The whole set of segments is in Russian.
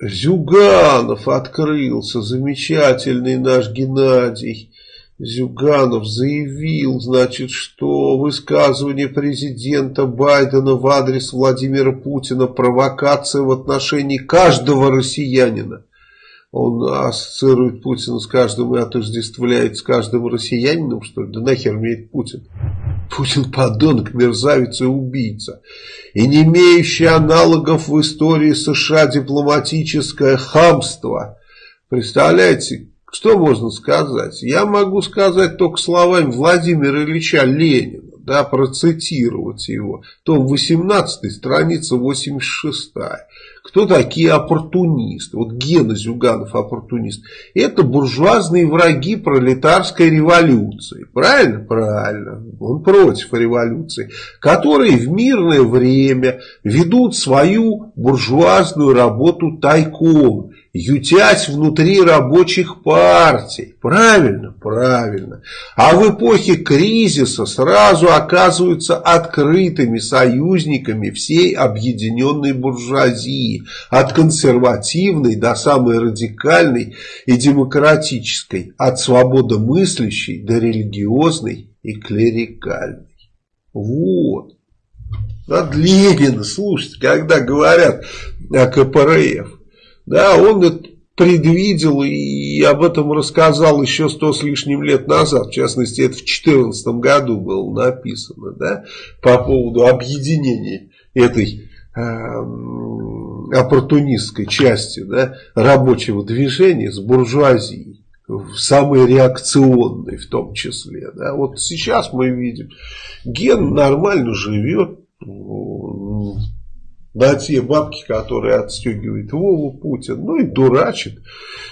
Зюганов открылся, замечательный наш Геннадий. Зюганов заявил, значит, что высказывание президента Байдена в адрес Владимира Путина провокация в отношении каждого россиянина. Он ассоциирует Путина с каждым и отождествляет с каждым россиянином, что ли? Да нахер мне Путин? Путин подонок, мерзавец и убийца. И не имеющий аналогов в истории США дипломатическое хамство. Представляете, что можно сказать? Я могу сказать только словами Владимира Ильича Ленина, да, процитировать его. Том 18, страница 86. Кто такие оппортунисты? Вот Гена Зюганов оппортунист. Это буржуазные враги пролетарской революции. Правильно? Правильно. Он против революции. Которые в мирное время ведут свою буржуазную работу тайком ютять внутри рабочих партий. Правильно? Правильно. А в эпохе кризиса сразу оказываются открытыми союзниками всей объединенной буржуазии. От консервативной до самой радикальной и демократической. От свободомыслящей до религиозной и клерикальной. Вот. От Ленина, слушайте, когда говорят о КПРФ. Да, он это предвидел и об этом рассказал еще сто с лишним лет назад. В частности, это в 2014 году было написано, да, по поводу объединения этой оппортунистской части да, рабочего движения с буржуазией самой реакционной в том числе. Да. Вот сейчас мы видим, Ген нормально живет, на те бабки, которые отстегивает Вову Путин, ну и дурачит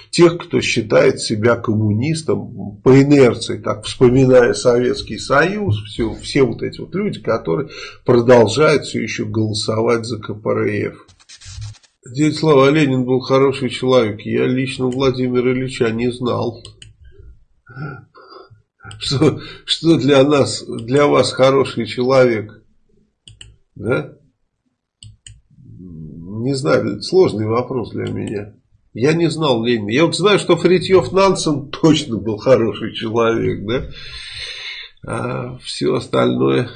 тех, кто считает себя коммунистом по инерции, так вспоминая Советский Союз, все, все вот эти вот люди, которые продолжают все еще голосовать за КПРФ. Дядя Слава Ленин был хороший человек, я лично Владимира Ильича не знал. Что, что для нас, для вас хороший человек? Да? Не знаю, сложный вопрос для меня. Я не знал Ленина. Я вот знаю, что Фритьев Нансен точно был хороший человек, да? А все остальное